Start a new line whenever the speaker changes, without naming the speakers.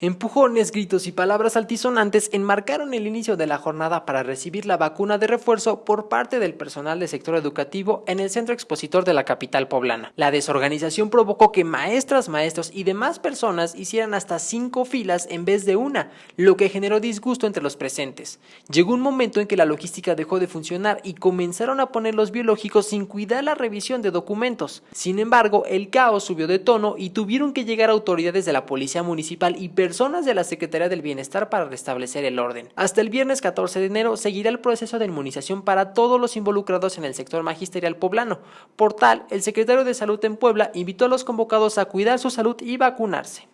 Empujones, gritos y palabras altisonantes enmarcaron el inicio de la jornada para recibir la vacuna de refuerzo por parte del personal del sector educativo en el centro expositor de la capital poblana. La desorganización provocó que maestras, maestros y demás personas hicieran hasta cinco filas en vez de una, lo que generó disgusto entre los presentes. Llegó un momento en que la logística dejó de funcionar y comenzaron a poner los biológicos sin cuidar la revisión de documentos. Sin embargo, el caos subió de tono y tuvieron que llegar autoridades de la policía municipal y personas de la Secretaría del Bienestar para restablecer el orden. Hasta el viernes 14 de enero seguirá el proceso de inmunización para todos los involucrados en el sector magisterial poblano. Por tal, el secretario de Salud en Puebla invitó a los convocados a cuidar su salud y vacunarse.